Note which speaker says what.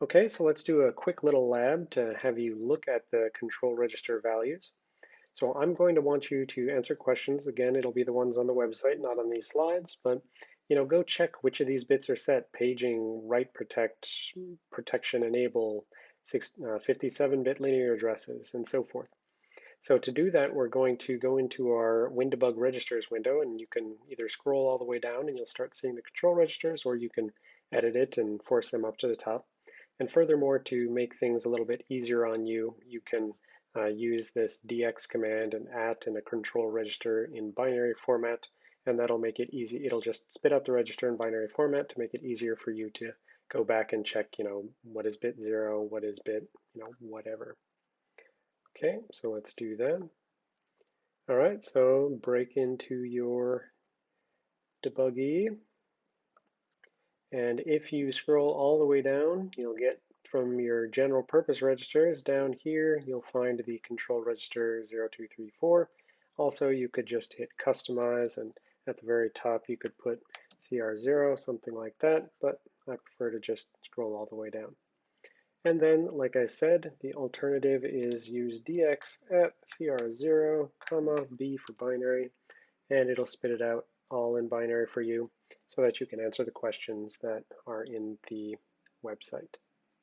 Speaker 1: Okay, so let's do a quick little lab to have you look at the control register values. So I'm going to want you to answer questions. Again, it'll be the ones on the website, not on these slides, but you know, go check which of these bits are set, paging, write protect, protection enable, 57-bit uh, linear addresses, and so forth. So to do that, we're going to go into our WinDbg registers window, and you can either scroll all the way down and you'll start seeing the control registers, or you can edit it and force them up to the top. And furthermore, to make things a little bit easier on you, you can uh, use this dx command and at in a control register in binary format, and that'll make it easy. It'll just spit out the register in binary format to make it easier for you to go back and check, you know, what is bit zero, what is bit, you know, whatever. Okay, so let's do that. All right, so break into your debuggee and if you scroll all the way down, you'll get from your general purpose registers down here, you'll find the control register 0234. Also, you could just hit customize and at the very top you could put CR0, something like that, but I prefer to just scroll all the way down. And then, like I said, the alternative is use dx at CR0, comma, B for binary, and it'll spit it out all in binary for you so that you can answer the questions that are in the website.